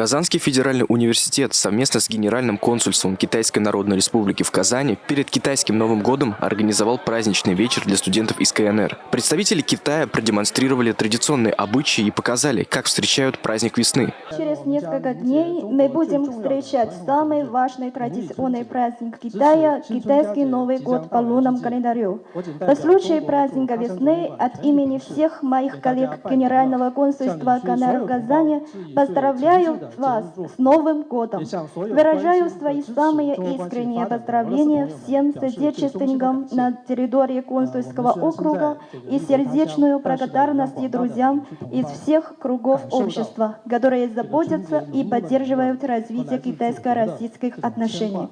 Казанский федеральный университет совместно с Генеральным консульством Китайской Народной Республики в Казани перед китайским Новым годом организовал праздничный вечер для студентов из КНР. Представители Китая продемонстрировали традиционные обычаи и показали, как встречают праздник весны. Через несколько дней мы будем встречать самый важный традиционный праздник Китая – китайский Новый год по лунному календарю. По случаю праздника весны от имени всех моих коллег Генерального консульства КНР в Казани поздравляю вас с Новым годом! Выражаю свои самые искренние поздравления всем соотечественникам на территории консульского округа и сердечную благодарность друзьям из всех кругов общества, которые заботятся и поддерживают развитие китайско-российских отношений.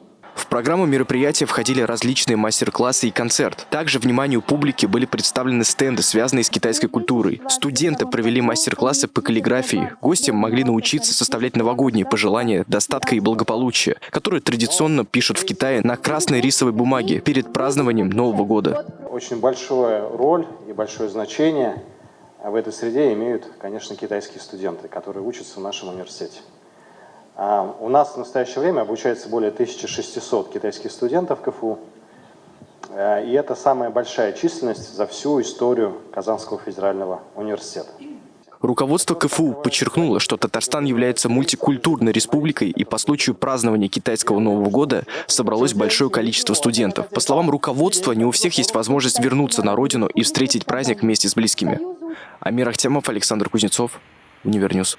Программу мероприятия входили различные мастер-классы и концерт. Также вниманию публики были представлены стенды, связанные с китайской культурой. Студенты провели мастер-классы по каллиграфии. Гостям могли научиться составлять новогодние пожелания достатка и благополучия, которые традиционно пишут в Китае на красной рисовой бумаге перед празднованием Нового года. Очень большую роль и большое значение в этой среде имеют, конечно, китайские студенты, которые учатся в нашем университете. А, у нас в настоящее время обучается более 1600 китайских студентов КФУ. А, и это самая большая численность за всю историю Казанского федерального университета. Руководство КФУ подчеркнуло, что Татарстан является мультикультурной республикой, и по случаю празднования китайского Нового года собралось большое количество студентов. По словам руководства, не у всех есть возможность вернуться на родину и встретить праздник вместе с близкими. Амир Ахтямов, Александр Кузнецов, Универньюз.